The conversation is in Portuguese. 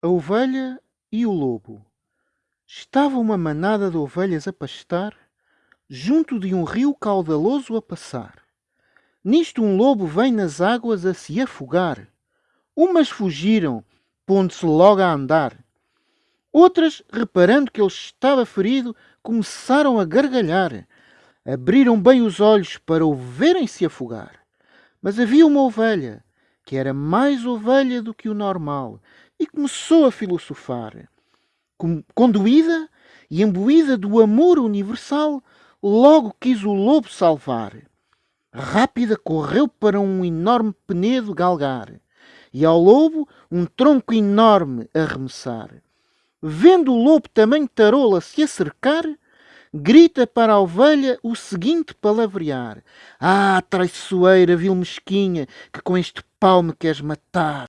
A ovelha e o lobo. Estava uma manada de ovelhas a pastar, junto de um rio caudaloso a passar. Nisto um lobo vem nas águas a se afogar. Umas fugiram, pondo-se logo a andar. Outras, reparando que ele estava ferido, começaram a gargalhar. Abriram bem os olhos para o verem se afogar. Mas havia uma ovelha, que era mais ovelha do que o normal, e começou a filosofar. Conduída e imbuída do amor universal, logo quis o lobo salvar. Rápida correu para um enorme penedo galgar, e ao lobo um tronco enorme arremessar. Vendo o lobo também tarola se acercar, grita para a ovelha o seguinte palavrear: Ah, traiçoeira, vil mesquinha, que com este pau me queres matar.